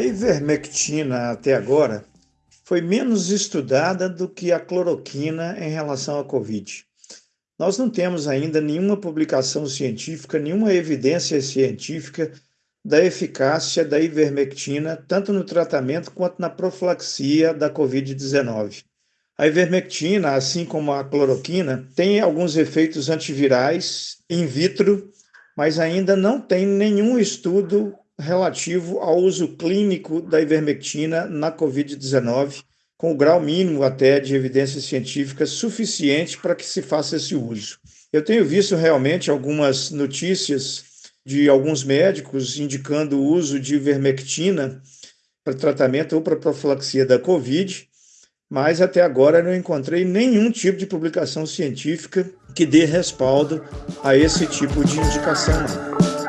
ivermectina até agora foi menos estudada do que a cloroquina em relação à Covid. Nós não temos ainda nenhuma publicação científica, nenhuma evidência científica da eficácia da ivermectina, tanto no tratamento quanto na profilaxia da Covid-19. A ivermectina, assim como a cloroquina, tem alguns efeitos antivirais in vitro, mas ainda não tem nenhum estudo relativo ao uso clínico da ivermectina na Covid-19, com o grau mínimo até de evidência científica suficiente para que se faça esse uso. Eu tenho visto realmente algumas notícias de alguns médicos indicando o uso de ivermectina para tratamento ou para profilaxia da Covid, mas até agora não encontrei nenhum tipo de publicação científica que dê respaldo a esse tipo de indicação. Não.